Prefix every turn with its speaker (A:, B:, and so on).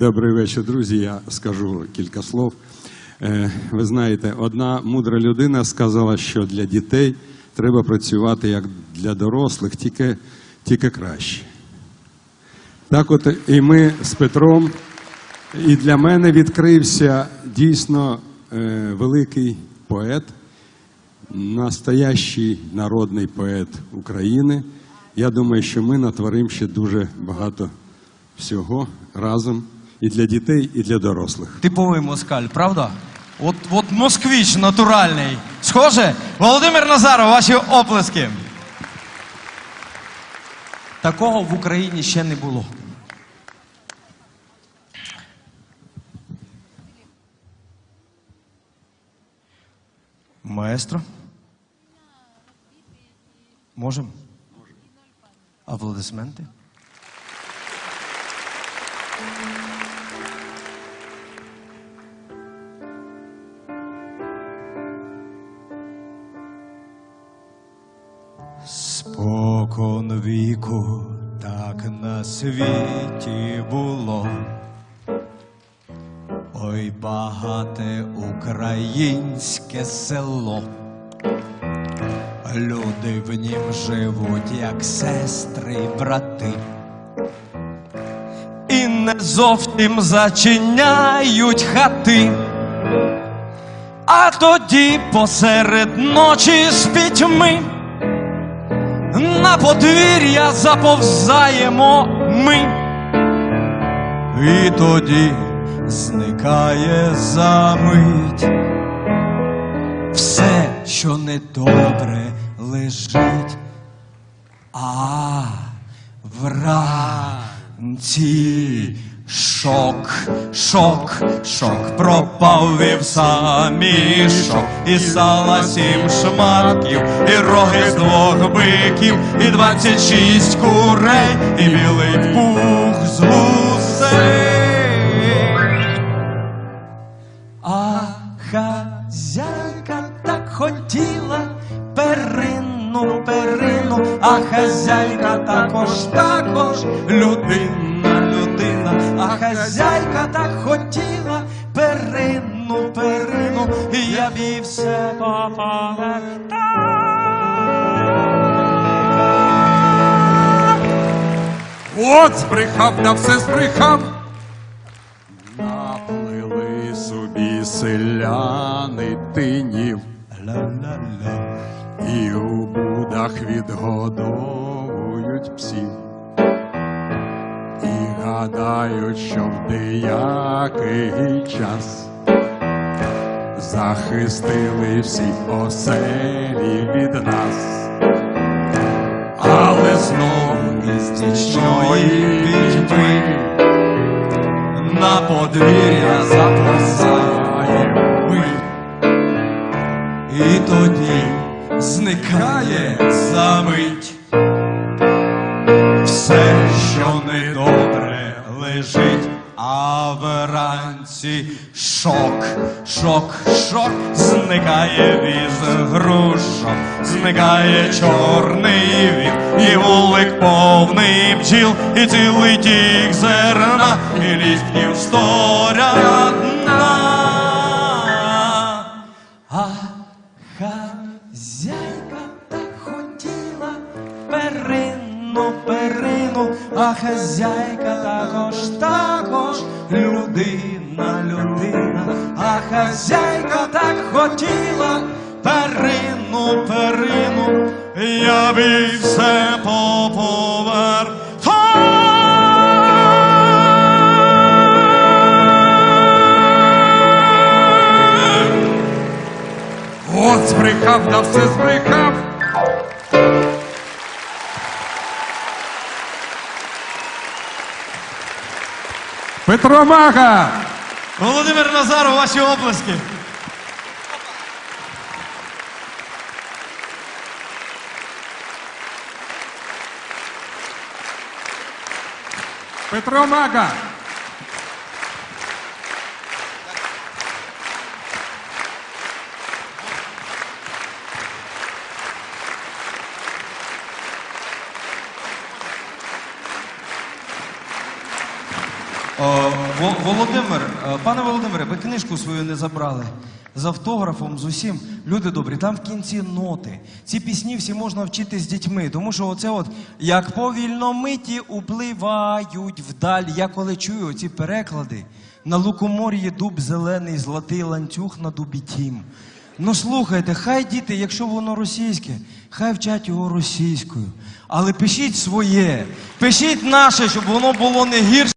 A: Добрий вечір, друзі. Я скажу кілька слов. Е, Ви знаєте, одна мудра людина сказала, що для дітей треба працювати як для дорослих, тільки, тільки краще. Так от і ми з Петром, і для мене відкрився дійсно е, великий поет, настоящий народний поет України. Я думаю, що ми натворимо ще дуже багато всього разом і для дітей, і для дорослих.
B: Типовий москаль, правда? От, от москвич натуральний. Схоже? Володимир Назаров, ваші оплески. Такого в Україні ще не було. Маестро? Можем? Аплодисменти? Віку так на світі було. Ой, багате українське село. Люди в нім живуть, як сестри й брати. І не зовсім зачиняють хати. А тоді посеред ночі з пітьми на подвір'я заповзаємо ми. І тоді зникає за мить все, що недобре лежить. А вранці шок, шок, шок пропав вівса мішок, і сала сім шматків, і роги з двох биків, і двадцять шість курей, і білий пух з гусей. А хазяйка так хотіла перину, перину, а хазяйка також, також людина, а хазяйка так хотіла перину, перину, і я б їй все.
A: От збрехав, да все збрехав. Наплили собі селяни тинів, і у будах відгодовують псів. Гадають, що в деякий час захистили всі оселі від нас. Але знову із нічної пітьми
B: на подвір'я заповзаємо ми. І тоді зникає за лежить, а вранці шок, шок, шок, зникає віз грушок, зникає чорний вік, і вулик повний бджіл, і цілий тік зерна, і лістків сторядна. Перину, а хазяйка також, також людина, людина, а хазяйка так хотіла перину, перину, я б все поповертав.
A: От збрехав, все збрехав. Петро Мага!
B: Володимир Назаров, ваші оплески.
A: Петро Мага!
B: Володимир, е, пане Володимире, ви книжку свою не забрали. З автографом, з усім. Люди добрі, там в кінці ноти. Ці пісні всі можна вчити з дітьми, тому що оце от як повільно миті upливають вдаль. Я коли чую ці переклади, на лукомор'ї дуб зелений, золотий ланцюг на дубі тім. Ну слухайте, хай діти, якщо воно російське, хай вчать його російською. Але пишіть своє, пишіть наше, щоб воно було не гірше.